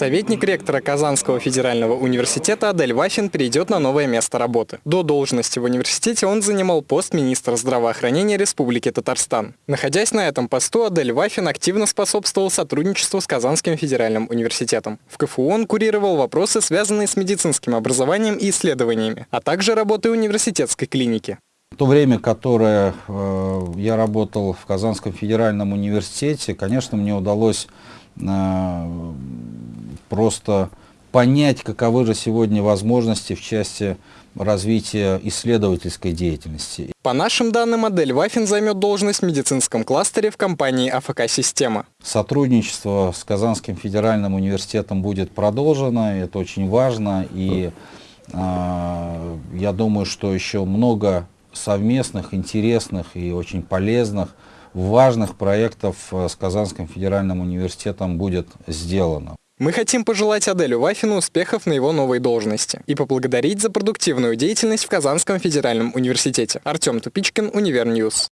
Советник ректора Казанского федерального университета Адель Вафин перейдет на новое место работы. До должности в университете он занимал пост министра здравоохранения Республики Татарстан. Находясь на этом посту, Адель Вафин активно способствовал сотрудничеству с Казанским федеральным университетом. В КФУ он курировал вопросы, связанные с медицинским образованием и исследованиями, а также работой университетской клиники. В то время, которое э, я работал в Казанском федеральном университете, конечно, мне удалось э, просто понять, каковы же сегодня возможности в части развития исследовательской деятельности. По нашим данным, модель Вафин займет должность в медицинском кластере в компании АФК-система. Сотрудничество с Казанским федеральным университетом будет продолжено, это очень важно, и э, я думаю, что еще много совместных, интересных и очень полезных, важных проектов э, с Казанским федеральным университетом будет сделано. Мы хотим пожелать Аделю Вафину успехов на его новой должности и поблагодарить за продуктивную деятельность в Казанском федеральном университете. Артем Тупичкин, Универньюз.